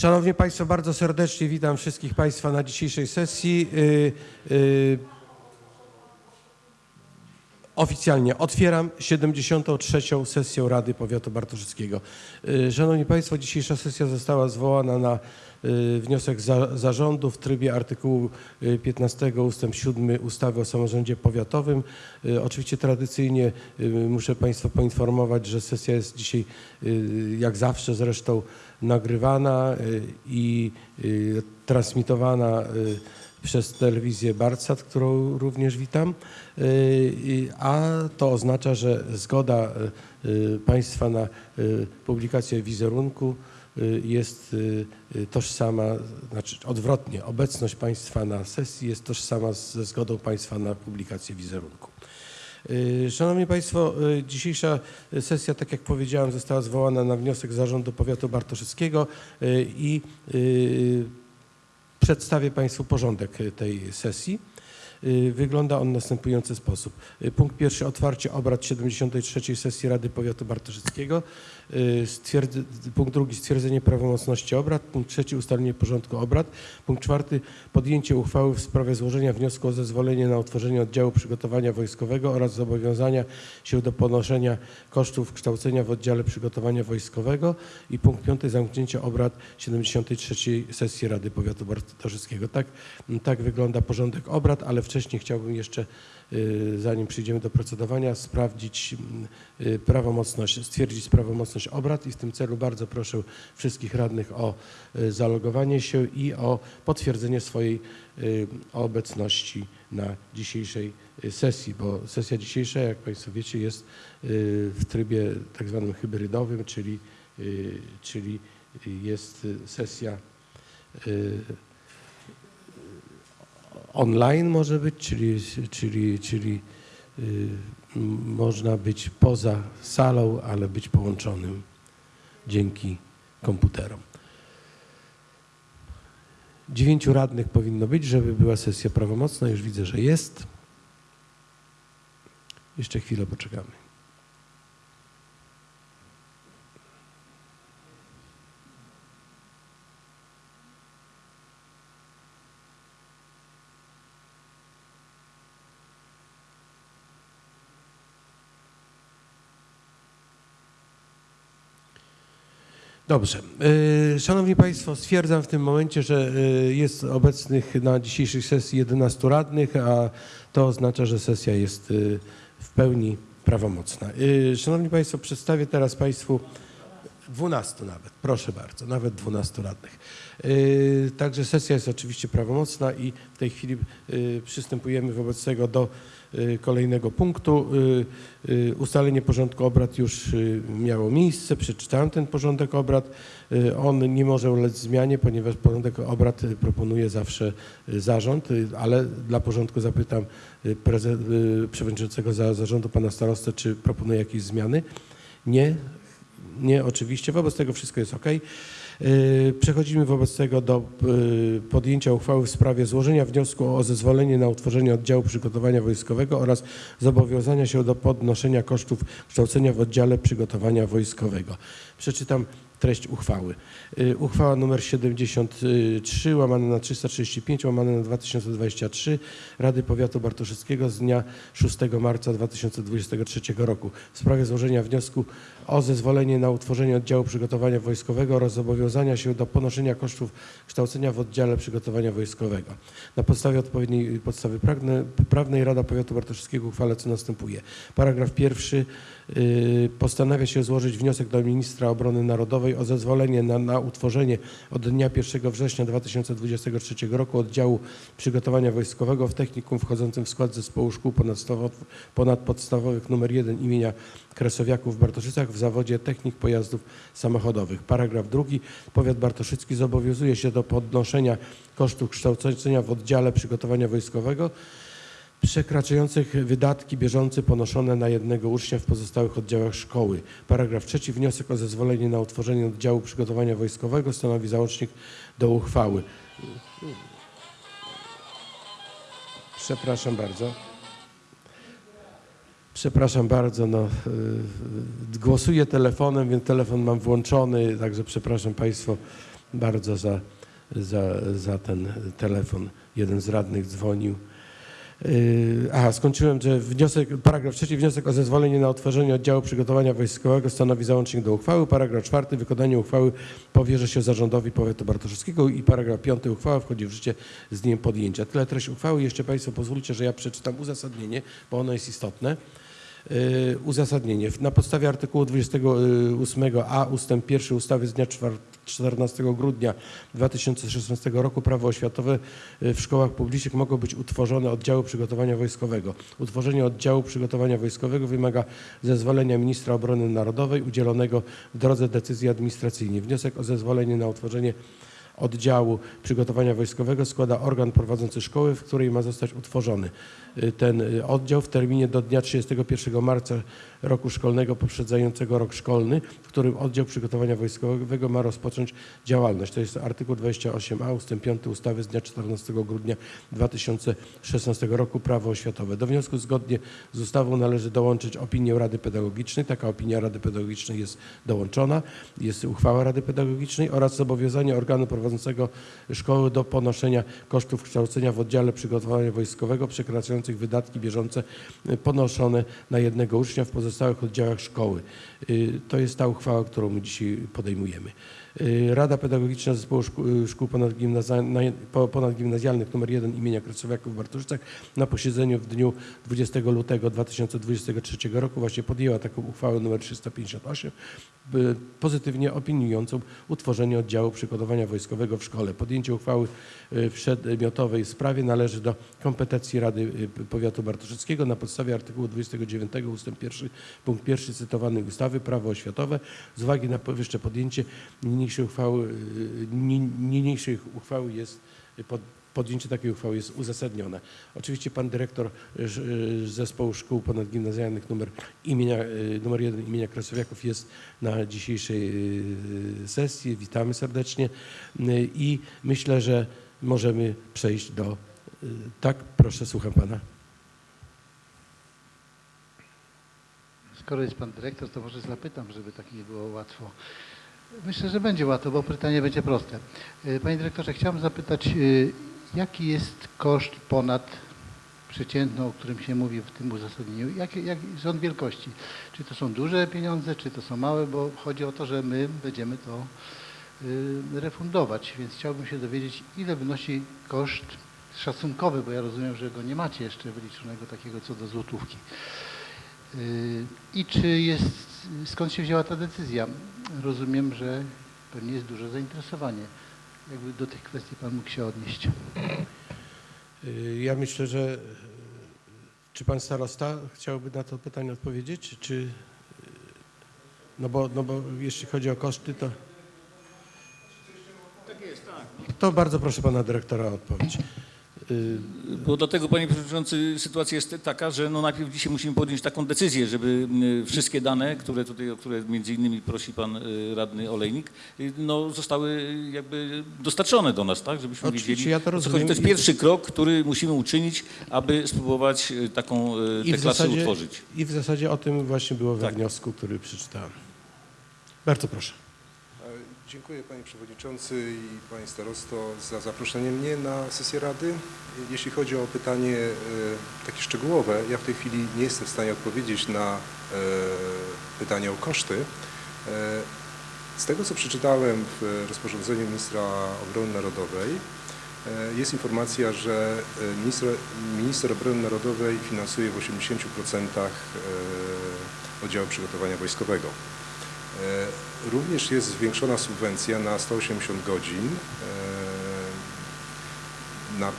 Szanowni Państwo, bardzo serdecznie witam wszystkich Państwa na dzisiejszej sesji. Y, y, Oficjalnie otwieram 73. sesję Rady Powiatu Bartoszyckiego. Y, Szanowni Państwo, dzisiejsza sesja została zwołana na wniosek za, zarządu w trybie artykułu y, 15 ustęp 7 ustawy o samorządzie powiatowym. Oczywiście tradycyjnie muszę Państwa poinformować, że sesja jest dzisiaj jak zawsze zresztą nagrywana y, i y, transmitowana y, przez telewizję Barcat, którą również witam, a to oznacza, że zgoda Państwa na publikację wizerunku jest tożsama, znaczy odwrotnie, obecność Państwa na sesji jest tożsama ze zgodą Państwa na publikację wizerunku. Y, Szanowni Państwo, y, dzisiejsza sesja, tak jak powiedziałem, została zwołana na wniosek Zarządu Powiatu Bartoszyckiego y, i przedstawię Państwu porządek tej sesji. Y, Wygląda on w następujący sposób. Y, Punkt pierwszy otwarcie obrad 73. sesji Rady Powiatu Bartoszyckiego. Y, punkt drugi stwierdzenie prawomocności obrad. Punkt trzeci ustalenie porządku obrad. Punkt czwarty podjęcie uchwały w sprawie złożenia wniosku o zezwolenie na utworzenie oddziału przygotowania wojskowego oraz zobowiązania się do ponoszenia kosztów kształcenia w oddziale przygotowania wojskowego. I punkt piąty zamknięcie obrad 73. sesji Rady Powiatu Bartoszyckiego. Tak, tak wygląda porządek obrad, ale wcześniej chciałbym jeszcze, y, zanim przejdziemy do procedowania, sprawdzić y, prawomocność, stwierdzić prawomocność obrad i w tym celu bardzo proszę wszystkich radnych o y, zalogowanie się i o potwierdzenie swojej y, obecności na dzisiejszej y, sesji, bo sesja dzisiejsza, jak Państwo wiecie, jest y, w trybie tak zwanym hybrydowym, czyli, y, czyli jest y, sesja y, online może być, czyli, czyli, czyli y, można być poza salą, ale być połączonym dzięki komputerom. Dziewięciu radnych powinno być, żeby była sesja prawomocna. Już widzę, że jest. Jeszcze chwilę poczekamy. Dobrze. Y, Szanowni Państwo, stwierdzam w tym momencie, że y, jest obecnych na dzisiejszej sesji 11 radnych, a to oznacza, że sesja jest y, w pełni prawomocna. Szanowni Państwo, przedstawię teraz Państwu 12 nawet, proszę bardzo, nawet 12 radnych. Także sesja jest oczywiście prawomocna i w tej chwili przystępujemy wobec tego do kolejnego punktu. Yy, yy, Ustalenie porządku obrad już miało miejsce, przeczytałem ten porządek obrad. On nie może ulec zmianie, ponieważ porządek obrad proponuje zawsze zarząd, ale dla porządku zapytam przewodniczącego za- zarządu pana starostę, czy proponuje jakieś zmiany. Nie, nie, oczywiście. Wobec tego wszystko jest ok. Yy, Przechodzimy wobec tego do yy, podjęcia uchwały w sprawie złożenia wniosku o zezwolenie na utworzenie oddziału przygotowania wojskowego oraz zobowiązania się do podnoszenia kosztów kształcenia w oddziale przygotowania wojskowego. Przeczytam treść uchwały. Yy, Uchwała nr 73 łamane na 335 łamane na 2023 Rady Powiatu Bartoszyckiego z dnia 6 marca 2023 roku w sprawie złożenia wniosku o zezwolenie na utworzenie oddziału przygotowania wojskowego oraz zobowiązania się do ponoszenia kosztów kształcenia w oddziale przygotowania wojskowego. Na podstawie odpowiedniej podstawy prawnej Rada Powiatu Bartoszyckiego uchwala co następuje. Paragraf pierwszy y, postanawia się złożyć wniosek do ministra obrony narodowej o zezwolenie na, na utworzenie od dnia 1 września 2023 roku oddziału przygotowania wojskowego w technikum wchodzącym w skład zespołu szkół ponadpodstawowych nr 1 imienia Kresowiaków w Bartoszycach w zawodzie technik pojazdów samochodowych. Paragraf drugi. Powiat bartoszycki zobowiązuje się do podnoszenia kosztów kształcenia w oddziale przygotowania wojskowego przekraczających wydatki bieżące ponoszone na jednego ucznia w pozostałych oddziałach szkoły. Paragraf trzeci. Wniosek o zezwolenie na utworzenie oddziału przygotowania wojskowego stanowi załącznik do uchwały. Przepraszam bardzo. Przepraszam bardzo, no, y, głosuję telefonem, więc telefon mam włączony, także przepraszam Państwo, bardzo za, za, za ten telefon. Jeden z radnych dzwonił. Yy, Aha, skończyłem, że wniosek, paragraf trzeci, wniosek o zezwolenie na utworzenie oddziału przygotowania wojskowego stanowi załącznik do uchwały. Paragraf czwarty, wykonanie uchwały powierza się zarządowi powiatu bartoszewskiego i paragraf piąty, uchwała wchodzi w życie z dniem podjęcia. Tyle treść uchwały. Jeszcze Państwo pozwólcie, że ja przeczytam uzasadnienie, bo ono jest istotne. Yy, Uzasadnienie. Na podstawie artykułu 28a ustęp 1 ustawy z dnia 4 14 grudnia 2016 roku prawo oświatowe y, w szkołach publicznych mogą być utworzone oddziały przygotowania wojskowego. Utworzenie oddziału przygotowania wojskowego wymaga zezwolenia ministra obrony narodowej udzielonego w drodze decyzji administracyjnej. Wniosek o zezwolenie na utworzenie oddziału przygotowania wojskowego składa organ prowadzący szkoły, w której ma zostać utworzony y, ten y, oddział w terminie do dnia 31 marca roku szkolnego poprzedzającego rok szkolny, w którym oddział przygotowania wojskowego ma rozpocząć działalność. To jest artykuł 28a ust. 5 ustawy z dnia 14 grudnia 2016 roku Prawo oświatowe. Do wniosku zgodnie z ustawą należy dołączyć opinię Rady Pedagogicznej. Taka opinia Rady Pedagogicznej jest dołączona. Jest uchwała Rady Pedagogicznej oraz zobowiązanie organu prowadzącego szkoły do ponoszenia kosztów kształcenia w oddziale przygotowania wojskowego przekraczających wydatki bieżące ponoszone na jednego ucznia w pozostałych oddziałach szkoły. Y, To jest ta uchwała, którą my dzisiaj podejmujemy. Y, Rada Pedagogiczna Zespołu Szkół, po- Ponadgimnazjalnych nr 1 imienia Krasowiaków w Bartoszycach na posiedzeniu w dniu 20 lutego 2023 roku właśnie podjęła taką uchwałę nr 358 by- pozytywnie opiniującą utworzenie oddziału przygotowania wojskowego w szkole. Podjęcie uchwały y, w przedmiotowej sprawie należy do kompetencji Rady y, Powiatu Bartoszyckiego na podstawie artykułu 29 ust. 1 punkt 1 cytowanej ustawy Prawo oświatowe. Z uwagi na powyższe podjęcie niniejszej uchwały, y, ni- niniejszej uchwały jest pod, podjęcie takiej uchwały jest uzasadnione. Oczywiście pan dyrektor ż- y, zespołu szkół ponadgimnazjalnych numer, imienia, y, numer 1 imienia Krasowiaków jest na dzisiejszej sesji. Witamy serdecznie i myślę, że możemy przejść do... Tak, proszę, słucham pana. Skoro jest pan dyrektor, to może zapytam, żeby tak nie było łatwo. Myślę, że będzie łatwo, bo pytanie będzie proste. E, Panie dyrektorze, chciałem zapytać, e, jaki jest koszt ponad przeciętną, o którym się mówi w tym uzasadnieniu? Jaki jak, rząd wielkości? Czy to są duże pieniądze, czy to są małe? Bo chodzi o to, że my będziemy to y, refundować, więc chciałbym się dowiedzieć, ile wynosi koszt szacunkowy, bo ja rozumiem, że go nie macie jeszcze wyliczonego takiego co do złotówki. Y, I czy jest, skąd się wzięła ta decyzja? Rozumiem, że pewnie jest duże zainteresowanie. Jakby do tych kwestii Pan mógł się odnieść. Y, Ja myślę, że y, czy pan starosta chciałby na to pytanie odpowiedzieć, czy y, no bo, no bo jeśli chodzi o koszty, to Tak jest, tak. to bardzo proszę pana dyrektora o odpowiedź. Y, Bo dlatego, panie przewodniczący, sytuacja jest taka, że no najpierw dzisiaj musimy podjąć taką decyzję, żeby y, wszystkie dane, które tutaj, o które między innymi prosi pan y, radny Olejnik, no zostały jakby dostarczone do nas, tak, żebyśmy Oczywiście, wiedzieli, ja to rozumiem To jest pierwszy krok, który musimy uczynić, aby spróbować taką I tę klasę zasadzie, utworzyć. I w zasadzie o tym właśnie było we Tak. wniosku, który przeczytałem. Bardzo proszę. Dziękuję Panie Przewodniczący i Panie Starosto za zaproszenie mnie na sesję Rady. Jeśli chodzi o pytanie e, takie szczegółowe, ja w tej chwili nie jestem w stanie odpowiedzieć na e, pytanie o koszty. E, Z tego co przeczytałem w rozporządzeniu Ministra Obrony Narodowej jest informacja, że minister, minister Obrony Narodowej finansuje w 80% e, oddziału przygotowania wojskowego. E, Również jest zwiększona subwencja na 180 godzin e, na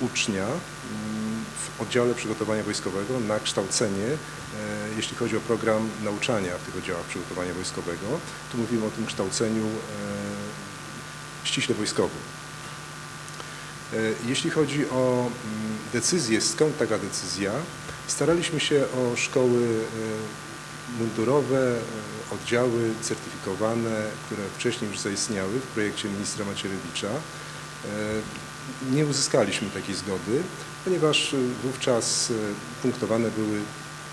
ucznia mm, w oddziale przygotowania wojskowego na kształcenie, e, jeśli chodzi o program nauczania w tych oddziałach przygotowania wojskowego. Tu mówimy o tym kształceniu ściśle wojskowym. Jeśli chodzi o mm, decyzję, skąd taka decyzja, staraliśmy się o szkoły mundurowe, e, oddziały certyfikowane, które wcześniej już zaistniały w projekcie ministra Macierewicza. E, Nie uzyskaliśmy takiej zgody, ponieważ e, wówczas punktowane były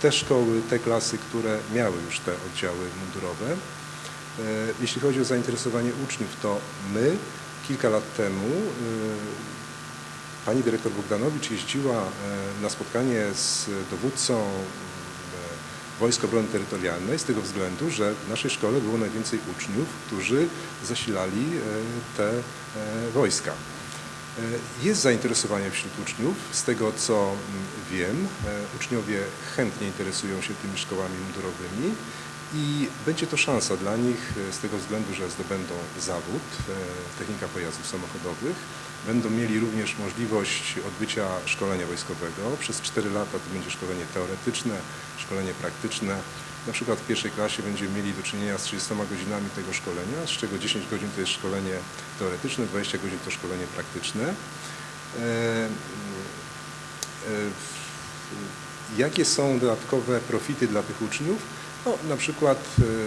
te szkoły, te klasy, które miały już te oddziały mundurowe. Jeśli chodzi o zainteresowanie uczniów, to my kilka lat temu Pani dyrektor Bogdanowicz jeździła na spotkanie z dowódcą Wojsk Obrony Terytorialnej z tego względu, że w naszej szkole było najwięcej uczniów, którzy zasilali e, te e, wojska. E, Jest zainteresowanie wśród uczniów, z tego co mm, wiem, uczniowie chętnie interesują się tymi szkołami mundurowymi i będzie to szansa dla nich z tego względu, że zdobędą zawód technika pojazdów samochodowych, będą mieli również możliwość odbycia szkolenia wojskowego. Przez 4 lata to będzie szkolenie teoretyczne, szkolenie praktyczne. Na przykład w pierwszej klasie będziemy mieli do czynienia z 30 godzinami tego szkolenia, z czego 10 godzin to jest szkolenie teoretyczne, 20 godzin to szkolenie praktyczne. E, e, Jakie są dodatkowe profity dla tych uczniów? No, na przykład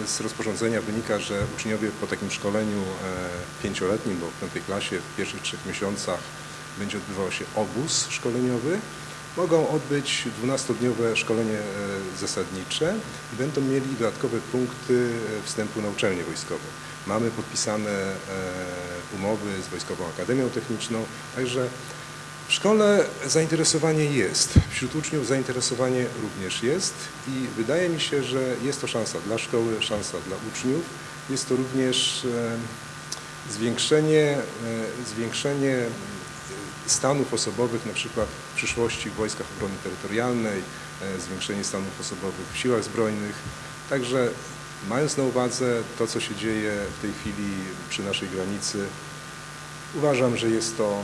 e, z rozporządzenia wynika, że uczniowie po takim szkoleniu e, pięcioletnim, bo w piątej klasie w pierwszych trzech miesiącach będzie odbywał się obóz szkoleniowy, mogą odbyć 12-dniowe szkolenie e, zasadnicze i będą mieli dodatkowe punkty wstępu na uczelnie wojskowe. Mamy podpisane umowy z Wojskową Akademią Techniczną, także w szkole zainteresowanie jest, wśród uczniów zainteresowanie również jest i wydaje mi się, że jest to szansa dla szkoły, szansa dla uczniów. Jest to również e, zwiększenie, e, zwiększenie stanów osobowych, na przykład w przyszłości w Wojskach Obrony Terytorialnej, e, zwiększenie stanów osobowych w Siłach Zbrojnych. Także mając na uwadze to, co się dzieje w tej chwili przy naszej granicy, uważam, że jest to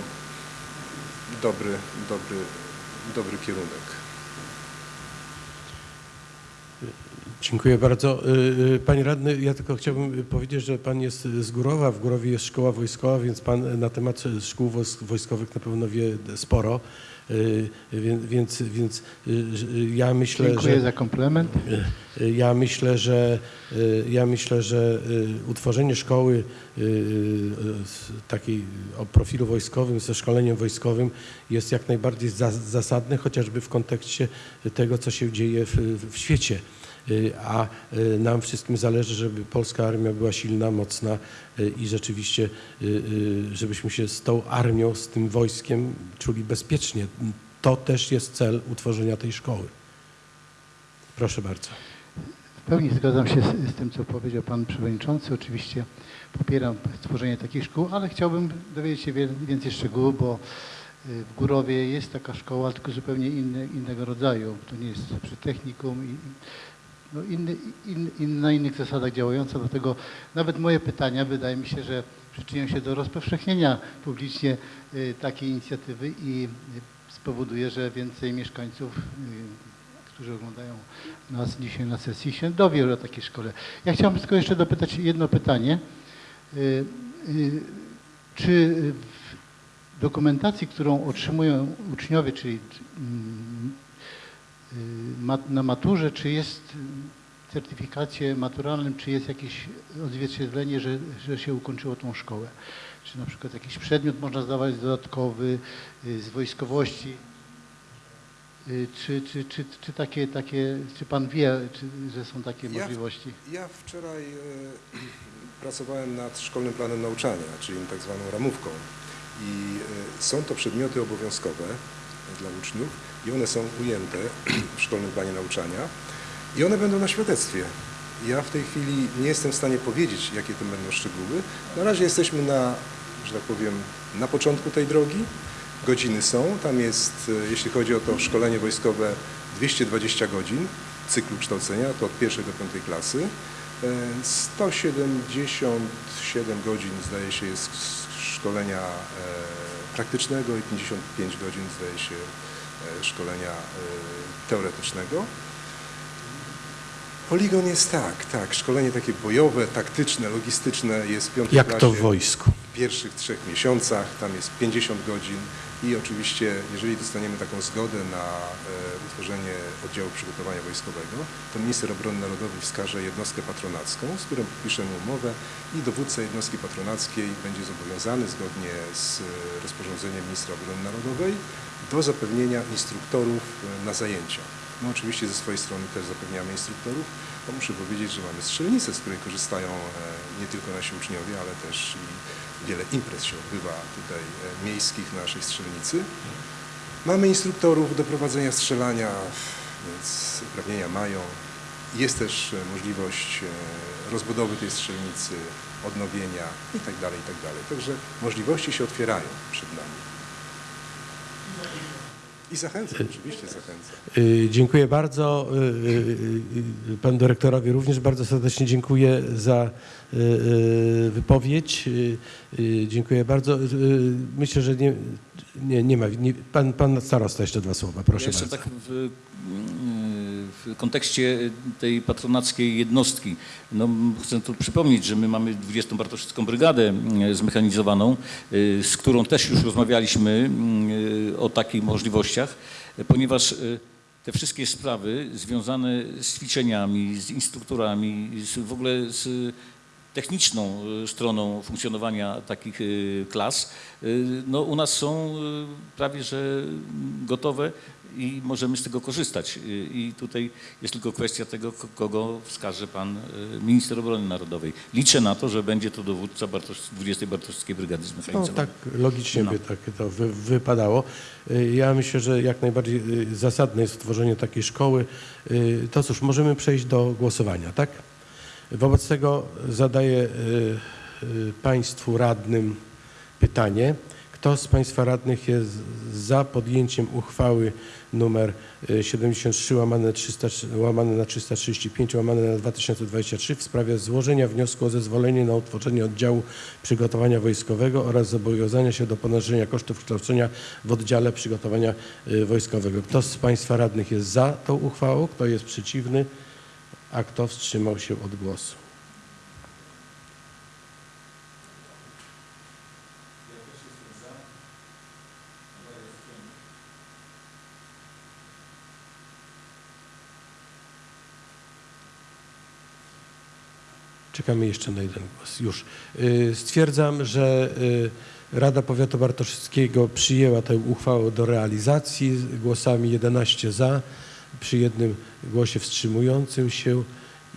dobry, dobry, dobry kierunek. Dziękuję bardzo. Y, y, Panie radny, ja tylko chciałbym powiedzieć, że pan jest z Górowa, w Górowie jest szkoła wojskowa, więc pan na temat szkół wojsk- wojskowych na pewno wie sporo. Y, Więc, więc, więc y, ja myślę, Dziękuję że za komplement. Y, Ja myślę, że ja myślę, że utworzenie szkoły takiej o profilu wojskowym, ze szkoleniem wojskowym jest jak najbardziej za- zasadne, chociażby w kontekście tego, co się dzieje w, w świecie. Y, A y, nam wszystkim zależy, żeby polska armia była silna, mocna y, i rzeczywiście, żebyśmy się z tą armią, z tym wojskiem czuli bezpiecznie. To też jest cel utworzenia tej szkoły. Proszę bardzo. W pełni zgadzam się z, z tym, co powiedział Pan Przewodniczący. Oczywiście popieram stworzenie takich szkół, ale chciałbym dowiedzieć się więcej szczegółów, bo w Górowie jest taka szkoła, tylko zupełnie inne, innego rodzaju. To nie jest przy technikum i no inny, in, in, na innych zasadach działająca, dlatego nawet moje pytania wydaje mi się, że przyczynią się do rozpowszechnienia publicznie y, takiej inicjatywy i y, spowoduje, że więcej mieszkańców, y, którzy oglądają nas dzisiaj na sesji, się dowie o takiej szkole. Ja chciałbym tylko jeszcze dopytać jedno pytanie. Czy w dokumentacji, którą otrzymują uczniowie, czyli mm, na maturze, czy jest w certyfikacie maturalnym, czy jest jakieś odzwierciedlenie, że, że się ukończyło tą szkołę? Czy na przykład jakiś przedmiot można zdawać dodatkowy y, z wojskowości? Y, Czy, czy, czy, czy takie, takie, czy pan wie, czy, że są takie Ja- możliwości? Ja wczoraj pracowałem nad szkolnym planem nauczania, czyli tak zwaną ramówką. I są to przedmioty obowiązkowe dla uczniów i one są ujęte w szkolnym planie nauczania i one będą na świadectwie. Ja w tej chwili nie jestem w stanie powiedzieć, jakie to będą szczegóły. Na razie jesteśmy na, że tak powiem, na początku tej drogi. Godziny są, tam jest, e, jeśli chodzi o to szkolenie wojskowe, 220 godzin cyklu kształcenia, to od pierwszej do piątej klasy. E, 177 godzin zdaje się jest szkolenia e, praktycznego i 55 godzin zdaje się e, szkolenia e, teoretycznego. Poligon jest tak, tak, szkolenie takie bojowe, taktyczne, logistyczne jest w piątej Jak klasie to w wojsku? w pierwszych trzech miesiącach, tam jest 50 godzin i oczywiście, jeżeli dostaniemy taką zgodę na e, utworzenie oddziału przygotowania wojskowego, to minister obrony narodowej wskaże jednostkę patronacką, z którą podpiszemy umowę i dowódca jednostki patronackiej będzie zobowiązany zgodnie z e, rozporządzeniem ministra obrony narodowej do zapewnienia instruktorów e, na zajęcia. My oczywiście ze swojej strony też zapewniamy instruktorów, bo muszę powiedzieć, że mamy strzelnicę, z której korzystają e, nie tylko nasi uczniowie, ale też i wiele imprez się odbywa tutaj e, miejskich na naszej strzelnicy. Mamy instruktorów do prowadzenia strzelania, więc uprawnienia mają. Jest też e, możliwość rozbudowy tej strzelnicy, odnowienia i tak dalej, i tak. Także możliwości się otwierają przed nami. I zachęcam, oczywiście zachęcam. Y, Dziękuję bardzo. Y, y, Panu dyrektorowi również bardzo serdecznie dziękuję za wypowiedź. Dziękuję bardzo. Myślę, że nie, nie, nie ma. Nie, pan, pan starosta jeszcze dwa słowa, proszę Ja jeszcze bardzo. tak w, w kontekście tej patronackiej jednostki, no, chcę tu przypomnieć, że my mamy 20. Bartoszycką Brygadę e, zmechanizowaną, e, z którą też już rozmawialiśmy o takich możliwościach, ponieważ te wszystkie sprawy związane z ćwiczeniami, z instruktorami, z, w ogóle z techniczną e, stroną funkcjonowania takich e, klas, e, no u nas są prawie że gotowe i możemy z tego korzystać. I tutaj jest tylko kwestia tego, kogo wskaże pan minister obrony narodowej. Liczę na to, że będzie to dowódca Bartosz, 20 Bartoszewskiej Brygady No, Zmechanizowanej. tak logicznie No. by tak to wy, wypadało. Ja myślę, że jak najbardziej zasadne jest tworzenie takiej szkoły. To cóż, możemy przejść do głosowania, tak? Wobec tego zadaję y, y, Państwu radnym pytanie. Kto z Państwa radnych jest za podjęciem uchwały numer y, 73 łamane, 300, łamane na 335 łamane na 2023 w sprawie złożenia wniosku o zezwolenie na utworzenie oddziału przygotowania wojskowego oraz zobowiązania się do ponoszenia kosztów kształcenia w oddziale przygotowania wojskowego. Kto z Państwa radnych jest za tą uchwałą? Kto jest przeciwny? A kto wstrzymał się od głosu? Czekamy jeszcze na jeden głos. Już. Y, Stwierdzam, że y, Rada Powiatu Bartoszyckiego przyjęła tę uchwałę do realizacji głosami 11 za, przy jednym głosie wstrzymującym się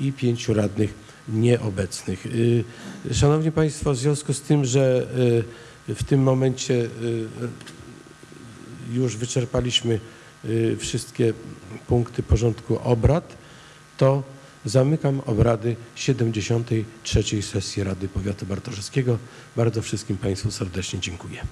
i pięciu radnych nieobecnych. Y, Szanowni Państwo, w związku z tym, że y, w tym momencie y, już wyczerpaliśmy wszystkie punkty porządku obrad, to zamykam obrady 73. sesji Rady Powiatu Bartoszewskiego. Bardzo wszystkim Państwu serdecznie dziękuję.